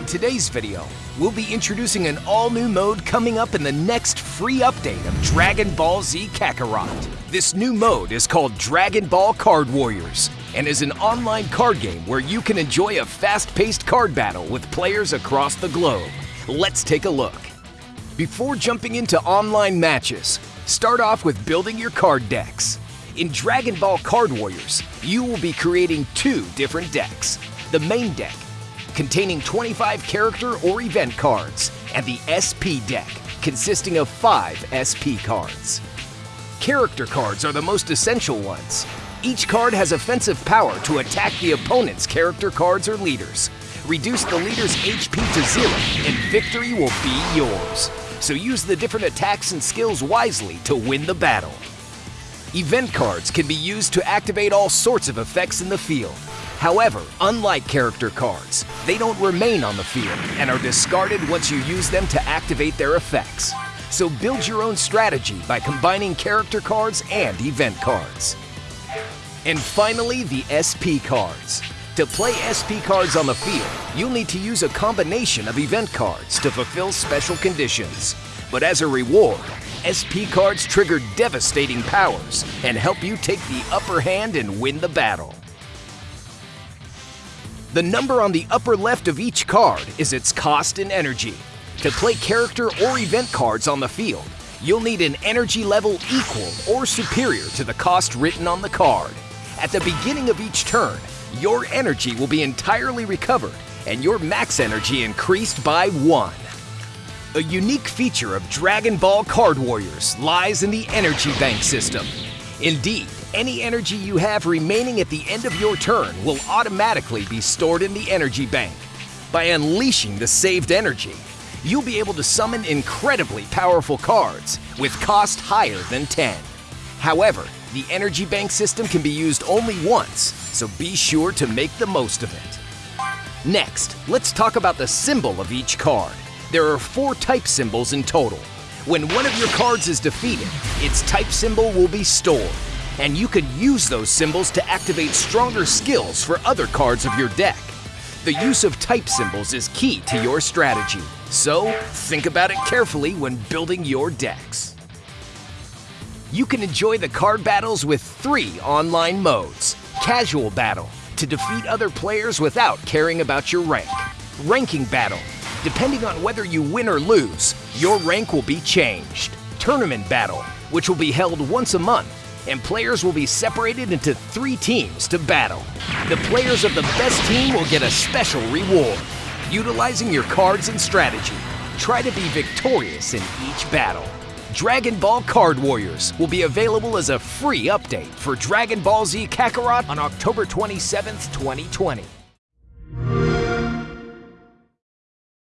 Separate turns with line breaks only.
In today's video, we'll be introducing an all-new mode coming up in the next free update of Dragon Ball Z Kakarot. This new mode is called Dragon Ball Card Warriors and is an online card game where you can enjoy a fast-paced card battle with players across the globe. Let's take a look. Before jumping into online matches, start off with building your card decks. In Dragon Ball Card Warriors, you will be creating two different decks. The main deck, containing 25 character or event cards, and the SP deck, consisting of 5 SP cards. Character cards are the most essential ones. Each card has offensive power to attack the opponent's character cards or leaders. Reduce the leader's HP to zero, and victory will be yours. So use the different attacks and skills wisely to win the battle. Event cards can be used to activate all sorts of effects in the field. However, unlike character cards, they don't remain on the field and are discarded once you use them to activate their effects. So build your own strategy by combining character cards and event cards. And finally, the SP cards. To play SP cards on the field, you'll need to use a combination of event cards to fulfill special conditions. But as a reward, SP cards trigger devastating powers and help you take the upper hand and win the battle. The number on the upper left of each card is its cost in energy. To play character or event cards on the field, you'll need an energy level equal or superior to the cost written on the card. At the beginning of each turn, your energy will be entirely recovered and your max energy increased by one. A unique feature of Dragon Ball Card Warriors lies in the Energy Bank system. Indeed, any energy you have remaining at the end of your turn will automatically be stored in the Energy Bank. By unleashing the saved energy, you'll be able to summon incredibly powerful cards with cost higher than 10. However, the Energy Bank system can be used only once, so be sure to make the most of it. Next, let's talk about the symbol of each card. There are four type symbols in total. When one of your cards is defeated, its type symbol will be stored, and you can use those symbols to activate stronger skills for other cards of your deck. The use of type symbols is key to your strategy, so think about it carefully when building your decks. You can enjoy the card battles with three online modes. Casual Battle, to defeat other players without caring about your rank. Ranking Battle, Depending on whether you win or lose, your rank will be changed. Tournament Battle, which will be held once a month, and players will be separated into three teams to battle. The players of the best team will get a special reward. Utilizing your cards and strategy, try to be victorious in each battle. Dragon Ball Card Warriors will be available as a free update for Dragon Ball Z Kakarot on October 27, 2020.